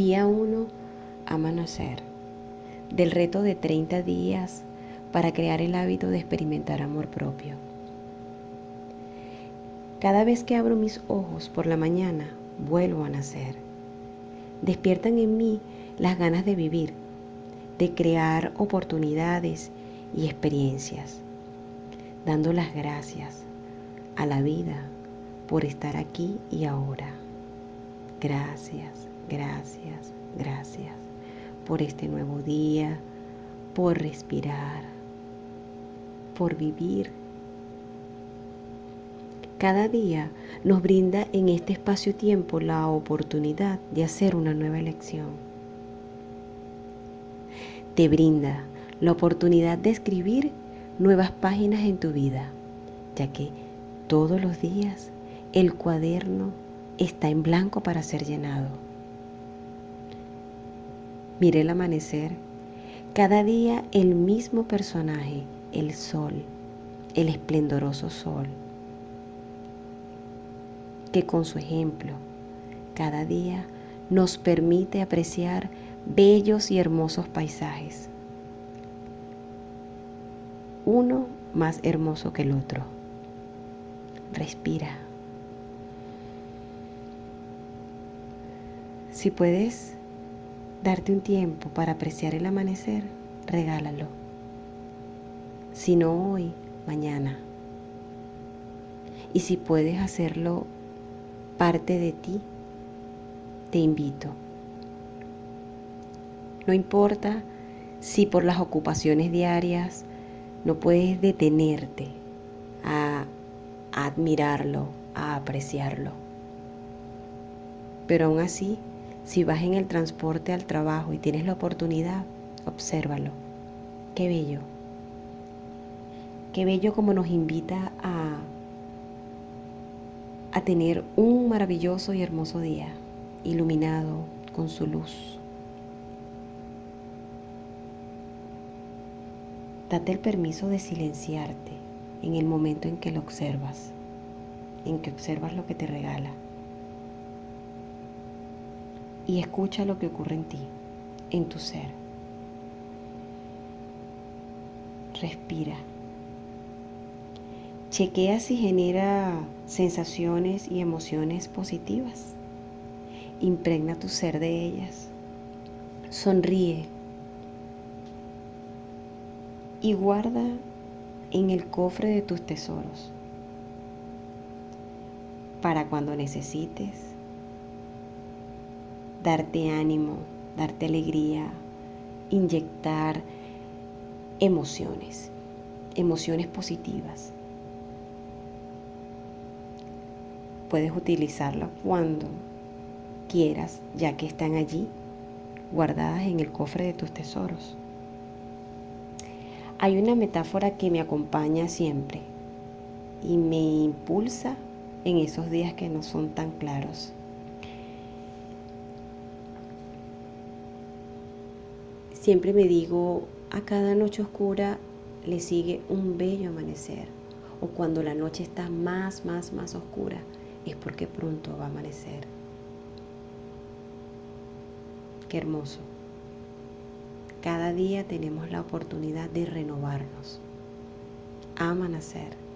Día 1, ama nacer. Del reto de 30 días para crear el hábito de experimentar amor propio. Cada vez que abro mis ojos por la mañana, vuelvo a nacer. Despiertan en mí las ganas de vivir, de crear oportunidades y experiencias, dando las gracias a la vida por estar aquí y ahora. Gracias, gracias, gracias por este nuevo día, por respirar, por vivir. Cada día nos brinda en este espacio-tiempo la oportunidad de hacer una nueva elección. Te brinda la oportunidad de escribir nuevas páginas en tu vida, ya que todos los días el cuaderno está en blanco para ser llenado. Mire el amanecer, cada día el mismo personaje, el sol, el esplendoroso sol, que con su ejemplo cada día nos permite apreciar bellos y hermosos paisajes, uno más hermoso que el otro. Respira. Si puedes darte un tiempo para apreciar el amanecer, regálalo. Si no hoy, mañana. Y si puedes hacerlo parte de ti, te invito. No importa si por las ocupaciones diarias no puedes detenerte a admirarlo, a apreciarlo. Pero aún así, si vas en el transporte al trabajo y tienes la oportunidad, obsérvalo. Qué bello. Qué bello como nos invita a, a tener un maravilloso y hermoso día, iluminado con su luz. Date el permiso de silenciarte en el momento en que lo observas, en que observas lo que te regala y escucha lo que ocurre en ti, en tu ser. Respira. Chequea si genera sensaciones y emociones positivas. Impregna tu ser de ellas. Sonríe. Y guarda en el cofre de tus tesoros para cuando necesites darte ánimo, darte alegría, inyectar emociones, emociones positivas. Puedes utilizarlas cuando quieras, ya que están allí, guardadas en el cofre de tus tesoros. Hay una metáfora que me acompaña siempre y me impulsa en esos días que no son tan claros. Siempre me digo, a cada noche oscura le sigue un bello amanecer. O cuando la noche está más, más, más oscura, es porque pronto va a amanecer. Qué hermoso. Cada día tenemos la oportunidad de renovarnos. Ama nacer.